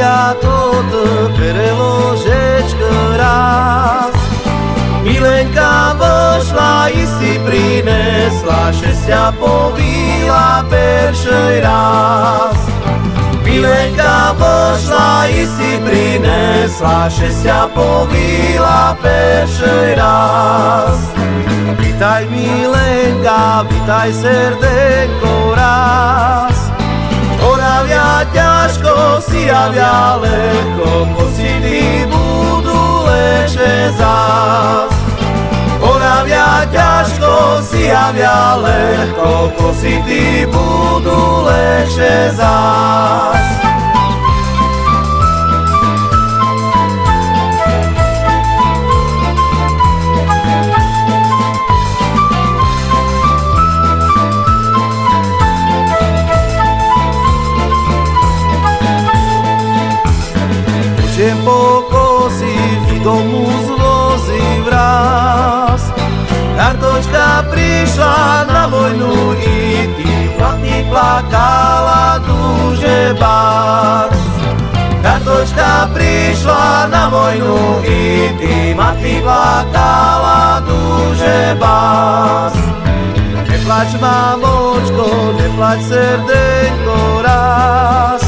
ja tot preložeč raz. Milenka vošla i si prinesla šestia povila peršej raz. Milenka vošla i si prinesla šestia povila peršej raz. Vitaj Milenka, vitaj serdek, javia lehko, pocity budú lepšie zás. Oravia ťažko si javia lehko, pocity budú lepšie zás. Idem pokosiť i domu zvozy vraz. Kartočka prišla na vojnu i ty platný plakala duže bás. Kartočka prišla na vojnu i ty matky plakala duže bás. Neplač mamočko, neplač srdenko raz.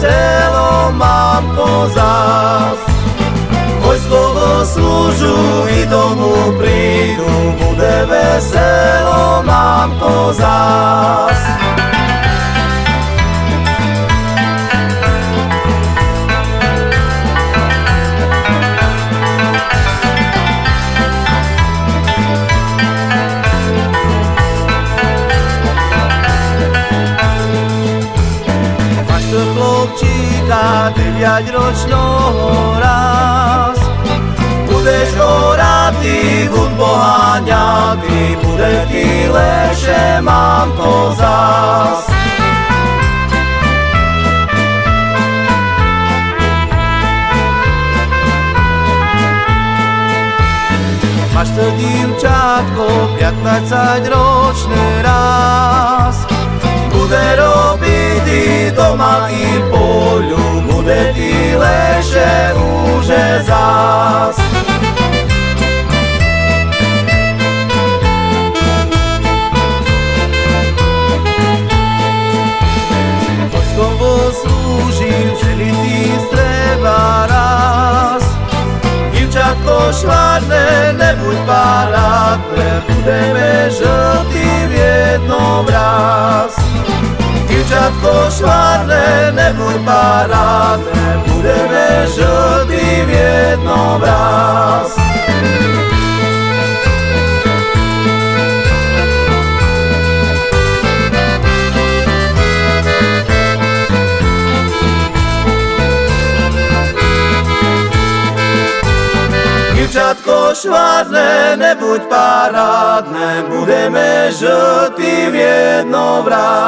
selo mam pozas. Vojskovo služu i domu pridu Bude veselo mam pozas. Chlopčíka, deviaťročného raz. Budeš horatý, hud poháňatý, bude ti lepšie, mám to zás. Máš to divčátko, 15 ročné raz. Bude robiť doma i zás. Vojskovo slúžil, žili streba raz. Divčatko švárne, nebuď parádne, budeme žltí v jednom raz. Divčatko švárne, nebuď parádne, budeme žltí v jednom raz. Divčatko švárne, nebuď parádne, budeme žltí v jednom raz.